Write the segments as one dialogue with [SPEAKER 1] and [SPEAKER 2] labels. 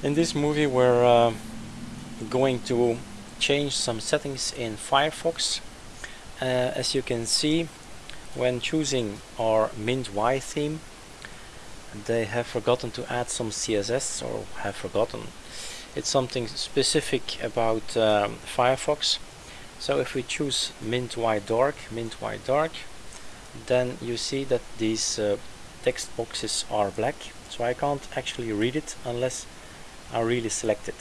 [SPEAKER 1] In this movie we're uh, going to change some settings in Firefox. Uh, as you can see when choosing our Mint Y theme they have forgotten to add some CSS or have forgotten. It's something specific about um, Firefox. So if we choose Mint Y Dark, Mint Y Dark, then you see that these uh, text boxes are black. So I can't actually read it unless are really selected.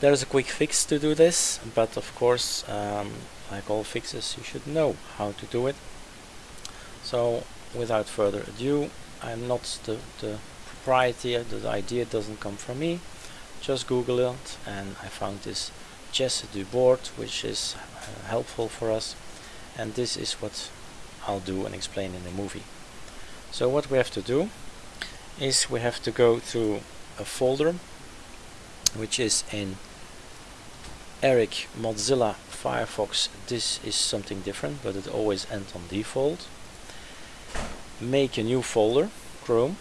[SPEAKER 1] There's a quick fix to do this, but of course, um, like all fixes, you should know how to do it. So, without further ado, I'm not the, the proprietor, the idea doesn't come from me. Just Google it, and I found this Chess du board, which is uh, helpful for us. And this is what I'll do and explain in the movie. So what we have to do is we have to go through a folder which is in Eric Mozilla Firefox. This is something different but it always ends on default. Make a new folder Chrome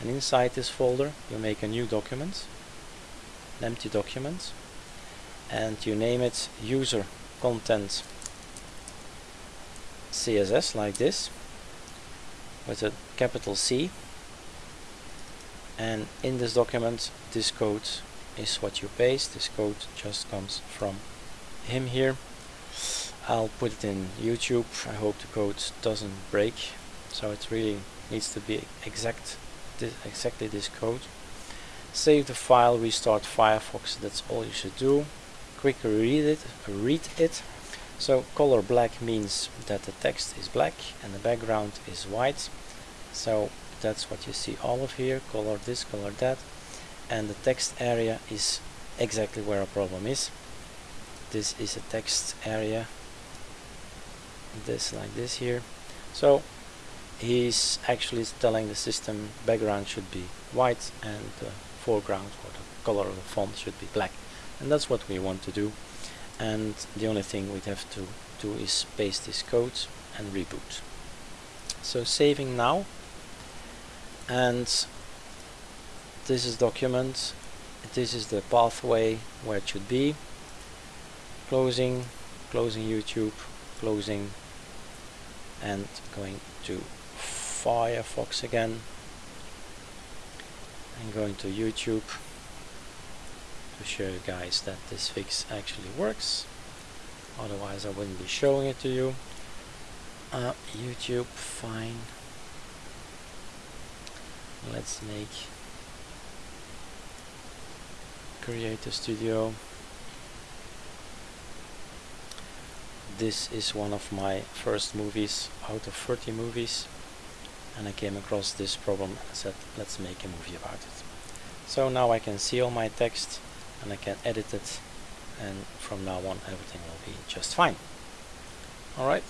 [SPEAKER 1] and inside this folder you make a new document an empty document and you name it user content CSS like this with a capital C and in this document this code is what you paste. This code just comes from him here. I'll put it in YouTube. I hope the code doesn't break. So it really needs to be exact this, exactly this code. Save the file restart Firefox. That's all you should do. Quickly read it read it. So color black means that the text is black and the background is white. So that's what you see all of here color this color that and the text area is exactly where our problem is. This is a text area this like this here. So he's actually telling the system background should be white and the foreground or the color of the font should be black. And that's what we want to do. And the only thing we'd have to do is paste this code and reboot. So saving now and this is document. This is the pathway where it should be. Closing closing YouTube closing and going to Firefox again and going to YouTube to show you guys that this fix actually works. Otherwise I wouldn't be showing it to you. Uh, YouTube fine let's make Creator Studio. This is one of my first movies out of 30 movies and I came across this problem and said let's make a movie about it. So now I can see all my text and I can edit it and from now on everything will be just fine. Alright